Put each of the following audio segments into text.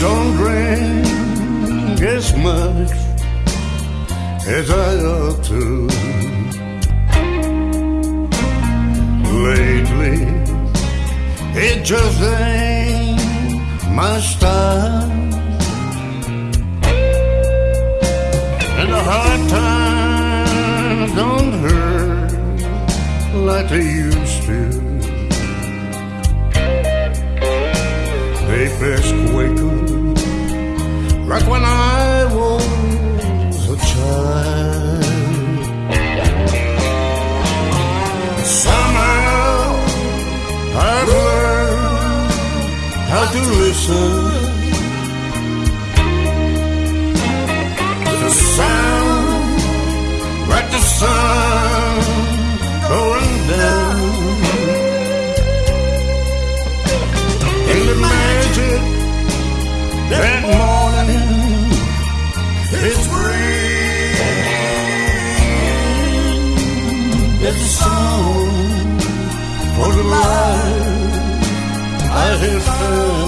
don't drink as much as I ought to. Lately, it just ain't my style. And the hard times don't hurt like they used to. They best wake up like when I was a child. Somehow I've learned how to listen I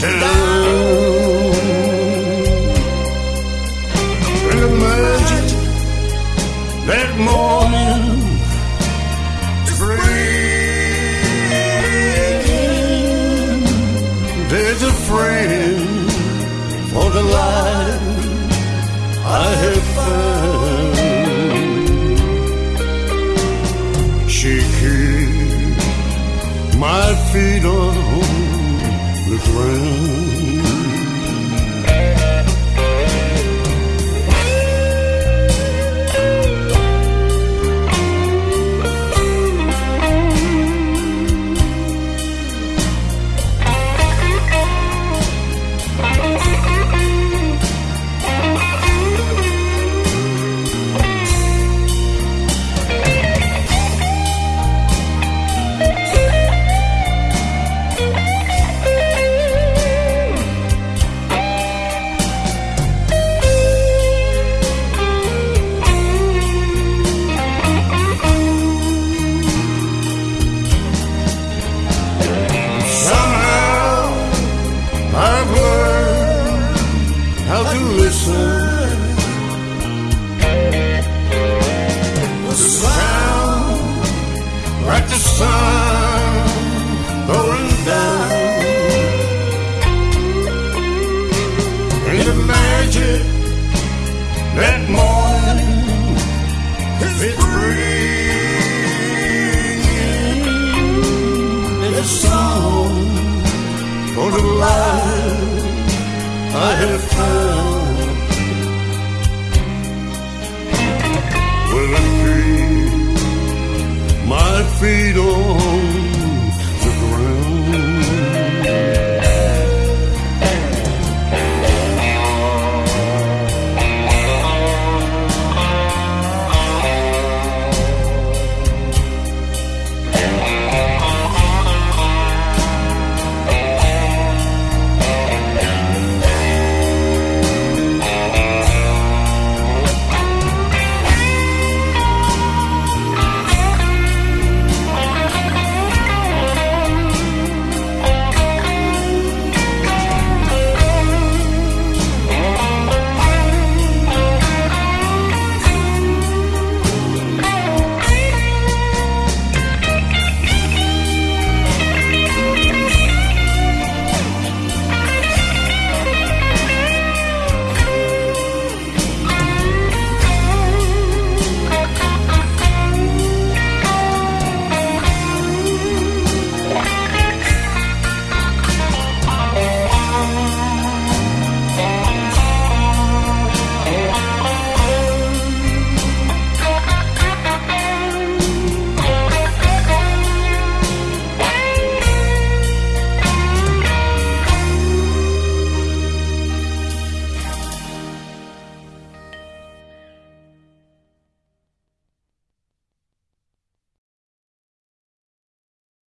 going down. And the that morning spring. There's a friend for the life I have found. She keeps my feet on the for the life I have found. Will I keep my feet